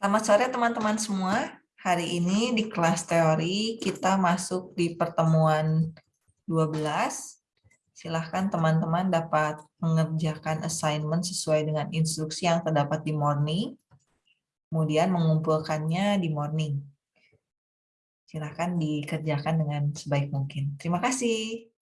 Selamat sore teman-teman semua. Hari ini di kelas teori kita masuk di pertemuan 12. Silahkan teman-teman dapat mengerjakan assignment sesuai dengan instruksi yang terdapat di morning. Kemudian mengumpulkannya di morning. Silahkan dikerjakan dengan sebaik mungkin. Terima kasih.